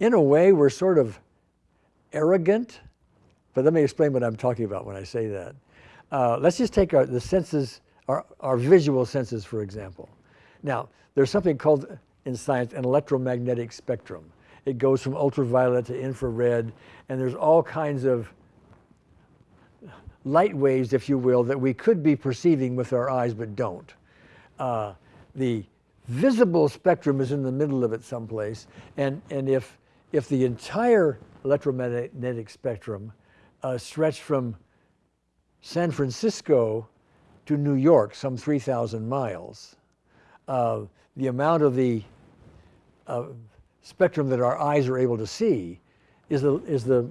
in a way, we're sort of arrogant, but let me explain what I'm talking about when I say that. Uh, let's just take our, the senses, our, our visual senses, for example. Now, there's something called in science an electromagnetic spectrum. It goes from ultraviolet to infrared, and there's all kinds of light waves, if you will, that we could be perceiving with our eyes but don't. Uh, the visible spectrum is in the middle of it someplace, and, and if, if the entire electromagnetic spectrum uh, stretched from San Francisco to New York, some 3,000 miles, uh, the amount of the uh, spectrum that our eyes are able to see is the, is the,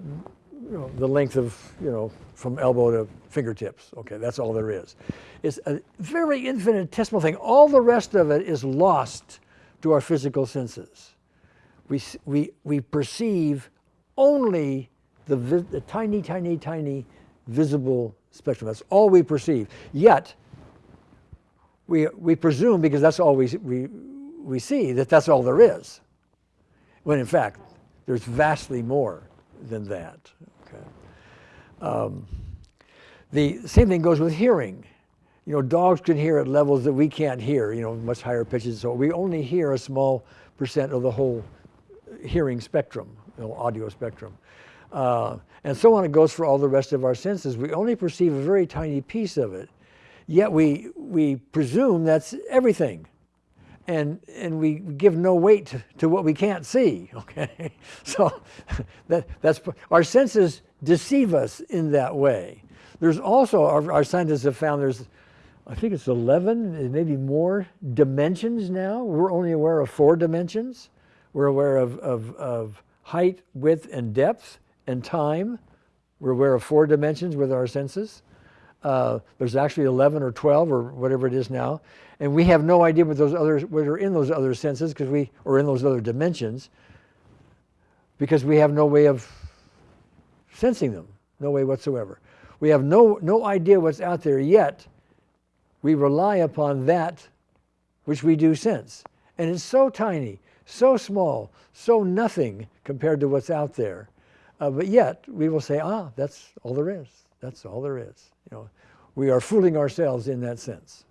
you know, the length of, you know, from elbow to fingertips. Okay, that's all there is. It's a very infinitesimal thing. All the rest of it is lost to our physical senses. We, we, we perceive only the, the tiny, tiny, tiny visible spectrum. That's all we perceive. Yet, we, we presume, because that's all we, we, we see, that that's all there is. When in fact, there's vastly more than that. Okay. Um, the same thing goes with hearing. You know, dogs can hear at levels that we can't hear, you know, much higher pitches. So we only hear a small percent of the whole hearing spectrum, you know, audio spectrum. Uh, and so on it goes for all the rest of our senses. We only perceive a very tiny piece of it. Yet we, we presume that's everything. And, and we give no weight to, what we can't see, okay? So that, that's, our senses deceive us in that way. There's also, our, our scientists have found there's, I think it's 11, maybe more dimensions now. We're only aware of four dimensions. We're aware of, of, of height, width, and depth, and time. We're aware of four dimensions with our senses. Uh, there's actually 11 or 12 or whatever it is now. And we have no idea what those others, what are in those other senses because we, or in those other dimensions, because we have no way of sensing them, no way whatsoever. We have no, no idea what's out there yet. We rely upon that which we do sense. And it's so tiny, so small, so nothing compared to what's out there. Uh, but yet we will say, ah, that's all there is. That's all there is. You know, we are fooling ourselves in that sense.